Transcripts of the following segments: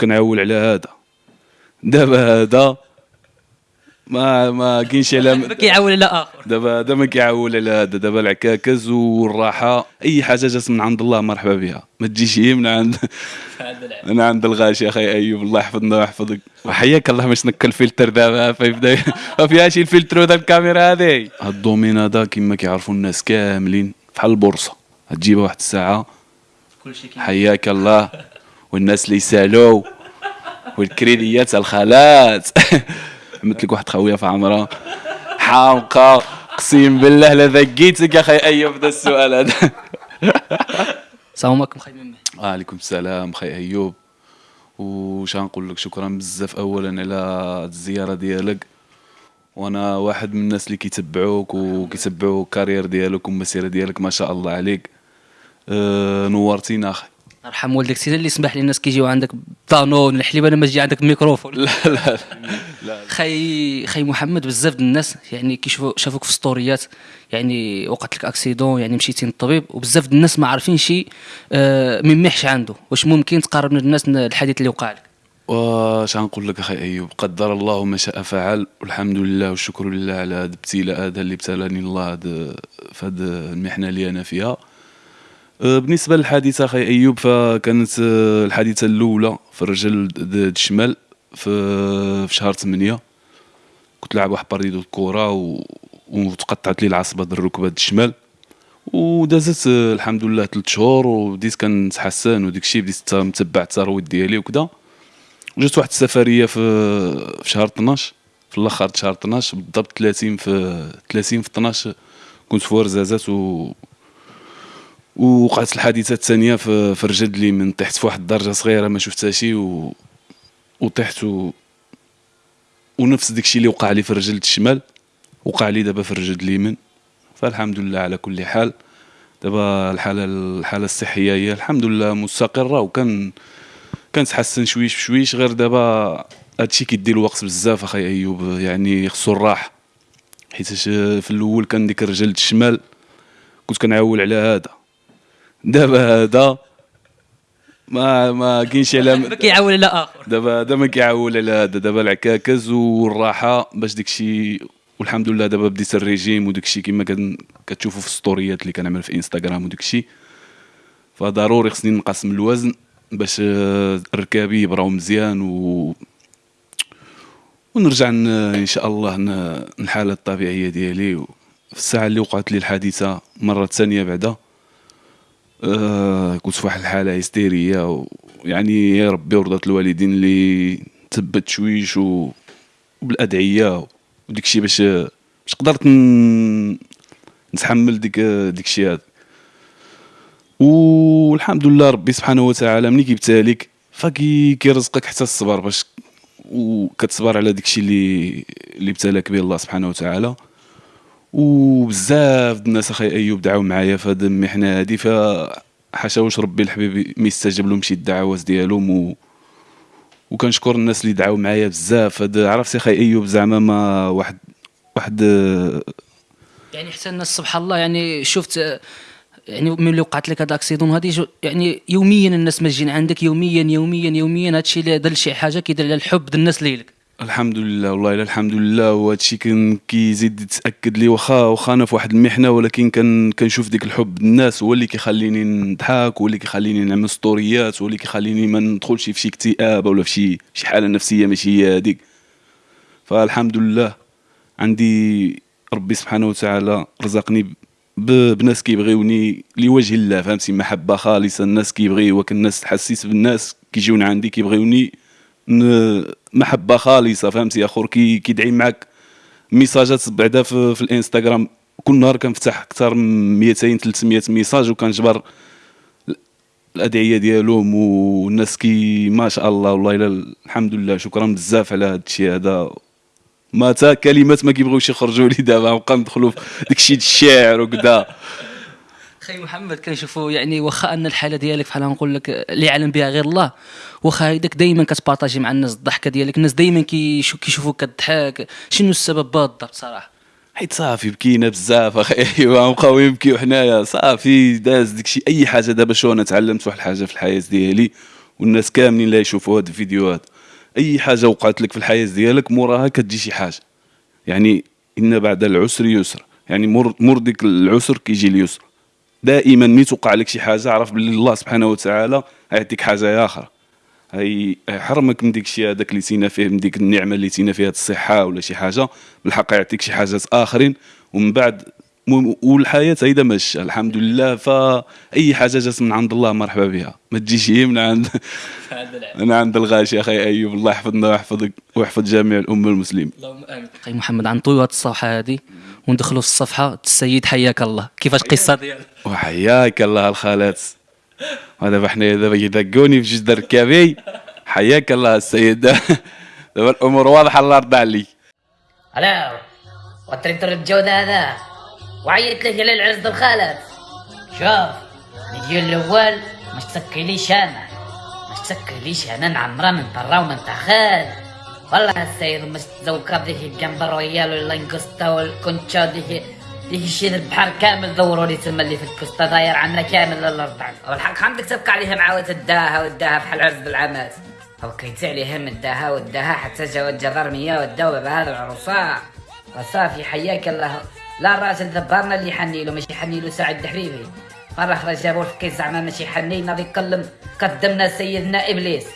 كنعول على هذا. دابا هذا ما ما كاينش على ما كيعاون على آخر. دابا هذا ما كيعول على هذا. دابا العكاكز والراحة أي حاجة جات من عند الله مرحبا بها. ما تجيش هي من عند من عند الغاشي. أخي أيوب الله يحفظنا ويحفظك. وحياك الله باش نك الفلتر دابا. فيبدا ما فيهاش الفلتر هذا الكاميرا هذه هاد ال domaine هذا كما كيعرفوا الناس كاملين. بحال البورصة. تجيبها واحد الساعة. حياك الله. والناس اللي يسالوا والكريديات الخالات. عملت لك واحد خويه في عمرها حامقه اقسم بالله لا ذقيتك أخي أيوب ذا السؤال هذا. السلام عليكم خاي ممي وعليكم السلام خي أيوب. وش نقول لك؟ شكرا بزاف اولا على الزيارة ديالك. وأنا واحد من الناس اللي كيتبعوك وكيتبعوا الكارير ديالك والمسيرة ديالك ما شاء الله عليك. أه نورتينا أخي ارحم والديك سيدي اللي سمح لي الناس كيجيو عندك طانون الحليب أنا ما تجي عندك ميكروفون. لا لا لا. خي خي محمد بزاف د الناس يعني كيشوفوا شافوك في ستوريات يعني وقعت لك accident يعني مشيتي للطبيب وبزاف د الناس ما عارفين شي آه من محش عنده. واش ممكن تقرب من الناس الحديث اللي وقع لك؟ واش غنقول لك أخي أيوب؟ قدر الله ما شاء فعل والحمد لله والشكر لله على هذا الابتلاء هذا اللي ابتلاني الله في هذه المحنة اللي أنا فيها. بالنسبة للحادثة أخي أيوب فكانت أه، الحادثة الأولى في الرجل الشمال في في شهر 8 كنت لاعب واحد partie د الكرة و... وتقطعت لي العصبة د الركبة الشمال. ودازت أه، الحمد لله ثلاث شهور وبديت كنتحسن وديك الشيء بديت متبع الترويض ديالي وكذا جات واحد السفرية في في شهر 12 في الأخر شهر 12 بالضبط 30 في 30 في 12 كنت في ورزازات و ووقعت الحادثة الثانية في في الرجل اليمين طحت في واحد الدرجة صغيرة ما شفتها شي و... وطحت و... ونفس داكشي اللي وقع لي في الرجل الشمال وقع لي دابا في الرجل اليمين. فالحمد لله على كل حال. دابا الحالة الحالة الصحية هي الحمد لله مستقرة وكان كنتحسن شويش بشويش. غير دابا هادشي كيدي الوقت بزاف أخي أيوب يعني خصو الراحة. حيتاش في الأول كان ديك الرجل الشمال كنت كنعول على هذا. دابا هذا ما ما كاينش على ما كيعاون على آخر. دابا هذا ما كيعول على هذا دابا العكاكز والراحة باش داكشي والحمد لله دابا بديت الريجيم وداكشي كما كتشوفوا في الستوريات اللي كنعمل في إنستغرام وداكشي فضروري خصني نقص من الوزن باش آه، ركابي يبراو مزيان و ونرجع إن شاء الله الحالة الطبيعية ديالي. في الساعة اللي وقعت لي الحادثة مرة ثانية بعدا. آه كنت في واحد الحالة هستيرية ويعني يا ربي ورضات الوالدين اللي تثبت شويش و... وبالأدعية وديك الشيء باش باش قدرت ن... نتحمل ديك ديك الشيء هذا. والحمد لله ربي سبحانه وتعالى ملي كيبتاليك فكي كيرزقك حتى الصبر باش وكتصبر على ديك الشيء اللي اللي ابتلاك به الله سبحانه وتعالى. وبزاف د الناس أخي ايوب دعاو معايا في هذه المحنة هذه ف واش ربي الحبيب ما يستجب لهم شي الدعوات ديالهم و... وكنشكر الناس اللي دعاو معايا بزاف. هاد عرفتي أخي ايوب زعما ما واحد واحد يعني حتى الناس سبحان الله يعني شفت يعني ملي وقعت لك هذا accident هذه جو- يعني يوميا الناس ما جايين عندك يوميا يوميا يوميا هذا الشيء اللي دار شي حاجة كيدير على الحب ديال الناس ليلك الحمد لله والله إلا الحمد لله وهذا الشيء كان كيزيد يتأكد لي واخا واخا أنا في واحد المحنة ولكن كان كنشوف ديك الحب. الناس هو اللي كيخليني نضحك هو اللي كيخليني نعمل ستوريات هو اللي كيخليني ما ندخلش في شي اكتئاب ولا في شي شي حالة نفسية ماشي هي هذيك فالحمد لله عندي ربي سبحانه وتعالى رزقني بناس كيبغيوني لوجه الله فهمتي؟ محبة خالصة الناس كيبغيوك الناس حسيت بالناس كيجيون عندي كيبغيوني محبة خالصة فهمتي اخر كي كيدعي معك ميساجات بعدا في, في الإنستغرام. كل نهار كنفتح أكثر من 200 300 message وكنجبر الأدعية ديالهم والناس كي ما شاء الله والله إلا الحمد لله شكرا بزاف على هذا الشيء هذا. ما تا كلمات ما كيبغيوش يخرجوا لي دابا نبقى ندخلوا في داك الشيء الشعر وكذا خي محمد كنشوفوا يعني واخا أن الحالة ديالك بحال نقول لك اللي يعلم بها غير الله. واخا هيداك دائما كتبارطاجي مع الناس الضحكة ديالك الناس دائما كيشو- كيشوفوك كتضحك. شنو السبب بالضبط صراحة حيت صافي بكينا بزاف أخي. أيوا نبقاو يبكيو حنايا. صافي داز داكشي. أي حاجة دابا شو أنا تعلمت واحد الحاجة في الحياة ديالي والناس كاملين اللي يشوفوا هاد الفيديوهات. أي حاجة وقعت لك في الحياة ديالك موراها كتجي شي حاجة. يعني إن بعد العسر يسر. يعني مر مر ديك العسر كيجي اليسر. دائما ملي توقع لك شي حاجة عرف بلي الله سبحانه وتعالى يعطيك حاجة أخرى يحرمك من ديك الشيء هذاك اللي تينا فيه من ديك النعمة اللي تينا فيها الصحة ولا شي حاجة. بالحق يعطيك شي حاجات آخرين. ومن بعد والحياة هيدا ماشيه الحمد لله. فاي حاجة جات من عند الله مرحبا بها. ما تجيش هي من عند من عند الغاشي أخي أيوب. الله يحفظنا ويحفظك ويحفظ جميع الأمة المسلمين. اللهم آمين. محمد غنطويو هذه الصفحة هذه. وندخلوا في الصفحة السيد حياك الله. كيفاش القصة ديالك؟ وحياك الله الخالات ودابا حنايا دابا يدقوني في جدر الركابي حياك الله السيد. دابا الأمور واضحة الله يرضى عليك هلا وتركتور الجودة هذا. وعيط لك على العرس الخالد. شوف نجي الأول مش تسكليش أنا؟ مش تسكليش أنا نعمرها من برا ومن تخال والله السيد مش تزوكر ديك الجمبر ويال ولا القسطة والكونتشا ديك ديك الشيء البحر كامل دوروا لي تما اللي في الكوستا داير عنا كامل الأرض والحق عندك تبقى عليها معاوة الداها والداها بحال عرس بالعمات أو كريت عليهم الداها والداها حتى جاو الجرمية والداو بهذا العروسة. وصافي حياك الله. لا الراجل ذبرنا اللي يحني له ماشي يحني له سعد الحريري مرة أخرى جابوا الفكي زعما ماشي يحنينا بيكلم قدمنا سيدنا إبليس.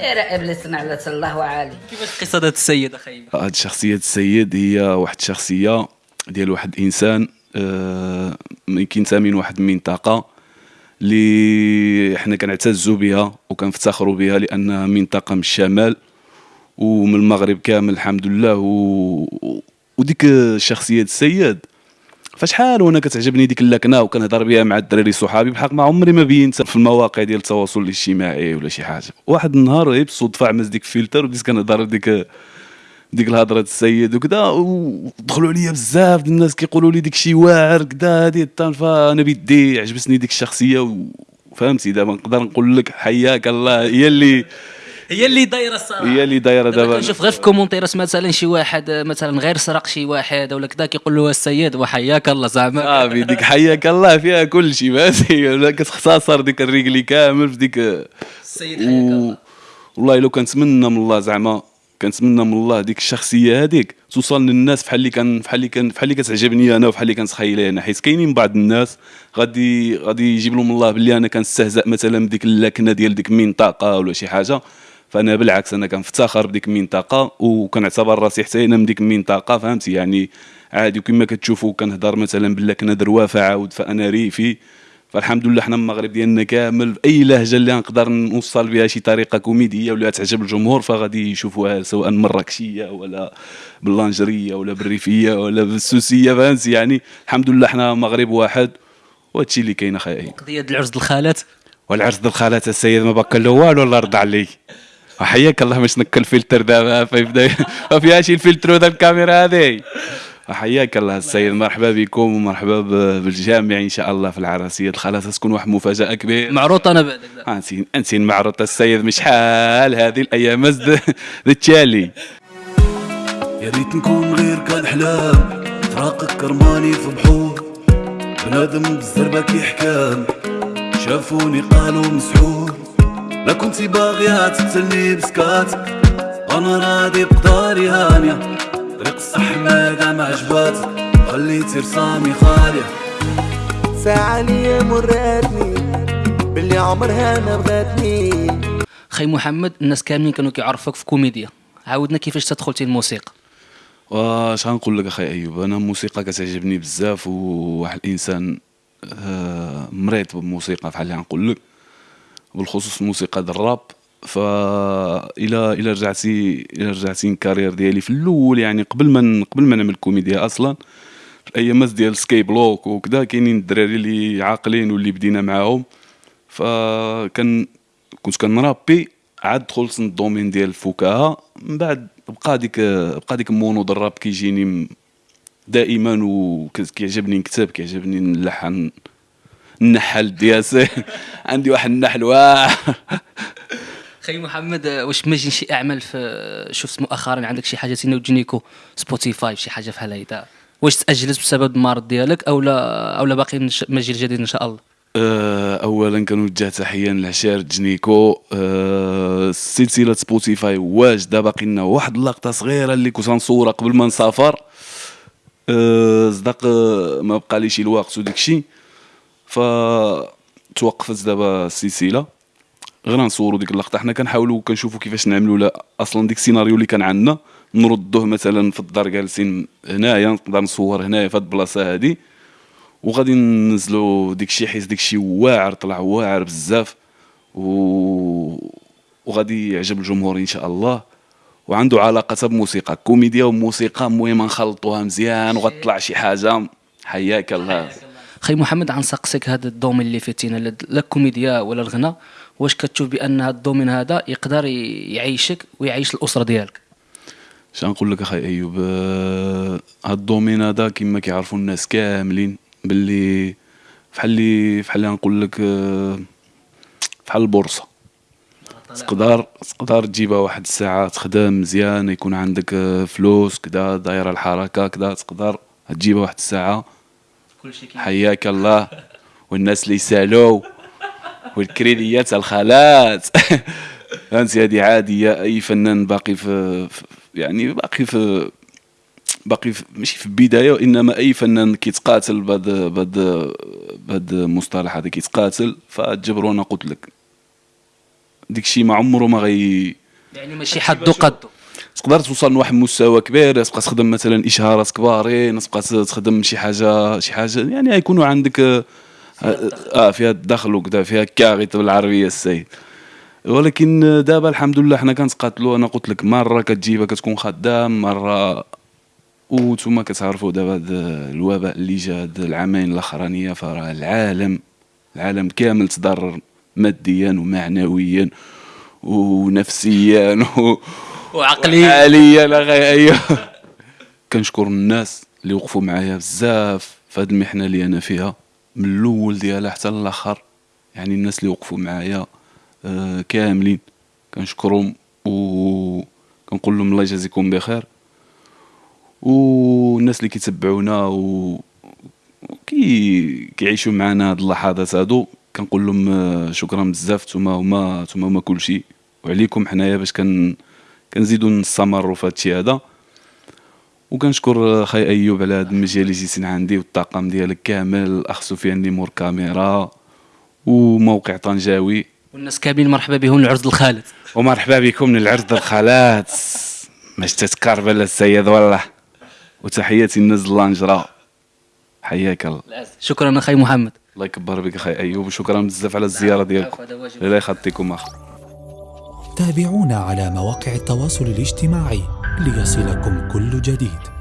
سير إبليس نعلة الله عالي كيفاش قصه هذا السيد أخي؟ هاد شخصية السيد هي واحد الشخصية ديال واحد الإنسان آه، كينتمي من واحد المنطقة اللي حنا كنعتزوا بها وكنفتخروا بها لأنها منطقة من الشمال ومن المغرب كامل الحمد لله. و... وديك شخصية السيد فشحال وأنا كتعجبني ديك اللكنه وكنهضر بها مع الدراري صحابي بحق ما عمري ما بينت في المواقع ديال التواصل الاجتماعي ولا شي حاجة. واحد النهار غير بالصدفه عملت ديك الفلتر وبديت كنهضر ديك ديك الهضرة السيد وكذا ودخلوا عليا بزاف الناس كيقولوا لي ديك شي واعر كذا هادي الطان فأنا بدي عجبتني ديك الشخصية فهمتي؟ دابا نقدر نقول لك حياك الله هي اللي هي اللي دايرة الصراحة. هي اللي دايرة دابا كنشوف غير في كومونتيرات مثلا شي واحد مثلا غير سرق شي واحد ولا كذا كيقول له السيد وحياك الله زعما. صافي ديك حياك الله فيها كل شيء فهمتي ولا كتختصر ديك الرجلي كامل في ديك. السيد و... والله لو كنتمنى من الله زعما كنتمنى من الله ديك الشخصية هذيك توصل للناس بحال اللي كان بحال اللي كان بحال اللي كتعجبني أنا وبحال اللي كنتخيلها أنا. حيت كاينين بعض الناس غادي غادي يجيب لهم الله باللي أنا كنستهزأ مثلا بديك اللكنة ديال ديك المنطقة ولا شي حاجة. فأنا بالعكس أنا كنفتخر بديك المنطقة وكنعتبر راسي حتى أنا من ديك المنطقة فهمتي؟ يعني عادي وكما كتشوفوا كنهضر مثلا باللكنه دروافه عاود فأنا ريفي. فالحمد لله حنا المغرب ديالنا كامل أي لهجة اللي نقدر نوصل بها شي طريقة كوميدية ولا تعجب الجمهور فغادي يشوفوها سواء مراكشية ولا باللانجرية ولا بالريفية ولا بالسوسية فهمتي؟ يعني الحمد لله حنا مغرب واحد وهادشي اللي كاين اخاي قضية العرس الخالات؟ والعرس الخالات السيد ما بقى له والو الله يرضى عليك. وحياك الله باش نكل الفلتر دابا فيبدا ما فيها شي الفلتر وذا الكاميرا هذه وحياك الله السيد مرحبا بكم ومرحبا بالجامع إن شاء الله في العراسية. الخالات تكون واحد المفاجاه كبيره معروط أنا بعدك انت انت معروض السيد مش حال هذه الأيام. ذا التالي يا ريت نكون غير كان حلام فراقك كرماني في بحور. بنادم بالزربة كي حكام شافوني قالوا مسحور. لا كنتي باغية تقتلني بسكات. أنا راضي بقداري هانية. طريق الصح ما ما عجبات. خليتي رسامي خالية. ساعة لي مراتني. باللي عمرها ما بغاتني. خي محمد الناس كاملين كانوا كيعرفوك في كوميديا. عاودنا كيفاش تدخلتي الموسيقى؟ واش غنقول لك أخي أيوب؟ أنا الموسيقى كتعجبني بزاف وواحد الإنسان آه، مريض بالموسيقى بحال اللي غنقول لك. بالخصوص الموسيقى ديال الراب. فا إلى إلى رجعتي إلى رجعتي ال carrière ديالي في الأول يعني قبل ما قبل ما نعمل كوميديا أصلا. في الايامات ديال Skyblog وكذا كاينين الدراري اللي عاقلين واللي بدينا معاهم. فكان كنت كنرابي عاد دخلت ال domaine ديال الفكاهة. من بعد بقى ديك بقى ديك ال mono ديال الراب كيجيني دائما وكيعجبني نكتب كيعجبني نلحن. اللحن دياسي عندي واحد اللحن واعر خي محمد واش ما شي أعمال في شفت مؤخرا عندك شي حاجة نتينا وجينيكو Spotify شي حاجة بحال هيدا واش تأجلت بسبب المرض ديالك أو لا أو لا باقي مجال جديد إن شاء الله؟ آه، اولا كنوجه تحية للعشير جنيكو آه، سلسلة Spotify واجده باقي لنا واحد اللقطة صغيرة اللي كنت غنصورها قبل ما نسافر. آه، صدق ما بقى ليش الوقت وديك الشيء ف توقفت دابا السلسلة. غير نصوروا ديك اللقطة. حنا كنحاولوا كنشوفوا كيفاش نعملوا لا أصلا ديك السيناريو اللي كان عندنا نردوه مثلا في الدار جالسين هنايا نقدر نصور هنايا في هاد البلاصة هادي. وغادي ننزلوا ديك الشيء حيت ديك الشيء واعر طلع واعر بزاف. و... وغادي يعجب الجمهور إن شاء الله. وعنده علاقة بموسيقى. كوميديا وموسيقى المهم نخلطوها مزيان وغتطلع شي حاجة. حياك الله. خي محمد غنسقسيك هذا ال domaine اللي فيه نتينا لا- الكوميديا ولا الغنى واش كتشوف بأن هذا ال domaine هذا يقدر يعيشك ويعيش الأسرة ديالك؟ اش نقول لك أخي أيوب؟ آه، هاد الدومين هذا كما كيعرفوا الناس كاملين باللي فحال اللي اللي نقول لك آه، فحال البورصة. تقدر تقدر تجيبها واحد الساعة تخدم مزيان يكون عندك آه، فلوس كدا دايرة الحركة كدا تقدر تجيبها واحد الساعة. حياك الله. والناس اللي يسالوا والكريديات الخالات فهمتي هذه عاديه أي فنان باقي في يعني باقي في باقي في ماشي في البداية وإنما أي فنان كيتقاتل بهذا بهذا بهذا المصطلح هذا كيتقاتل فتجبروا أنا قلت لك. ديك الشيء ما عمره ما غي يعني ماشي حدو قدو تقدر توصل لواحد المستوى كبير تبقى تخدم مثلا اشهارات كبارين تبقى تخدم شي حاجة شي حاجة يعني يكونوا عندك آه, آه فيها الدخل وكذا فيها كاغيط بالعربية السيد. ولكن دابا الحمد لله حنا كنتقاتلوا أنا قلت لك مرة كتجيبها كتكون خدام مرة وأنتم كتعرفوا دابا هذا الوباء اللي جا هاد العامين الأخرانية فراه العالم العالم كامل تضرر ماديا ومعنويا ونفسيا و... وعقليا عاليا أخي أيوه. كنشكر الناس اللي وقفوا معايا بزاف في هذه المحنة اللي أنا فيها من الأول ديالها حتى الآخر يعني الناس اللي وقفوا معايا آه كاملين. كنشكرهم و كنقول لهم الله يجازيكم بخير. والناس اللي كيتبعونا و كي كيعيشوا معنا هاد اللحظات هادو كنقول لهم آه، شكرا بزاف. نتوما هما نتوما هما كلشي. وعليكم حنايا باش كن كنزيدو نستمروا في هادشي هذا. وكنشكر خي أيوب على هاد المجال اللي جيتي عندي والطاقم ديالك كامل. الاخ سفيان اللي مور كاميرا وموقع طنجاوي. والناس كاملين مرحبا بهم لعرض الخالد. ومرحبا بكم للعرض الخالات ماش تتكرب على السيد والله. وتحياتي للناس اللانجرة. حياك الله. شكرا أخي محمد. الله يكبر بك أخي أيوب. وشكرا بزاف على الزيارة ديالكم الله يخطيكم أخ. تابعونا على مواقع التواصل الاجتماعي ليصلكم كل جديد.